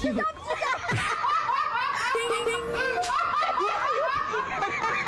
see that.